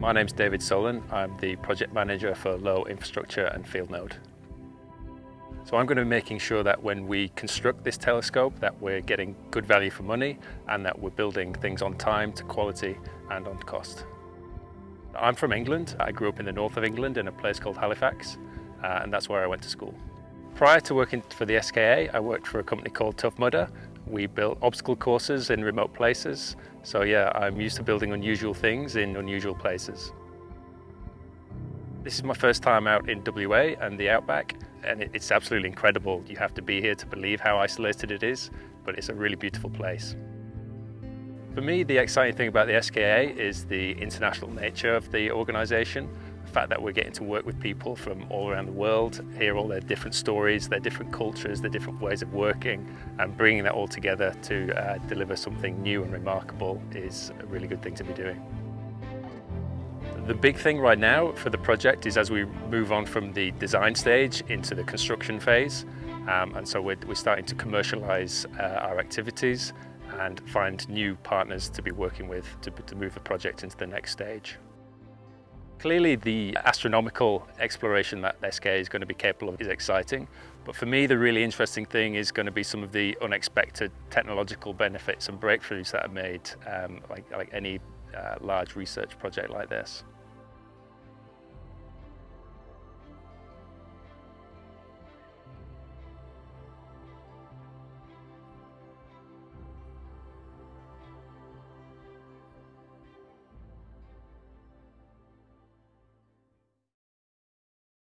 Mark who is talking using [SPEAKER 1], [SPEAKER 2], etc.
[SPEAKER 1] My name's David Solon. I'm the project manager for Low Infrastructure and Field Node. So I'm going to be making sure that when we construct this telescope that we're getting good value for money and that we're building things on time, to quality and on cost. I'm from England. I grew up in the north of England in a place called Halifax uh, and that's where I went to school. Prior to working for the SKA, I worked for a company called Tough Mudder. We built obstacle courses in remote places. So yeah, I'm used to building unusual things in unusual places. This is my first time out in WA and the Outback, and it's absolutely incredible. You have to be here to believe how isolated it is, but it's a really beautiful place. For me, the exciting thing about the SKA is the international nature of the organisation the fact that we're getting to work with people from all around the world, hear all their different stories, their different cultures, their different ways of working, and bringing that all together to uh, deliver something new and remarkable is a really good thing to be doing. The big thing right now for the project is as we move on from the design stage into the construction phase, um, and so we're, we're, starting to commercialise uh, our activities and find new partners to be working with to, to move the project into the next stage. Clearly the astronomical exploration that SK is going to be capable of is exciting, but for me the really interesting thing is going to be some of the unexpected technological benefits and breakthroughs that are made, um, like, like any uh, large research project like this.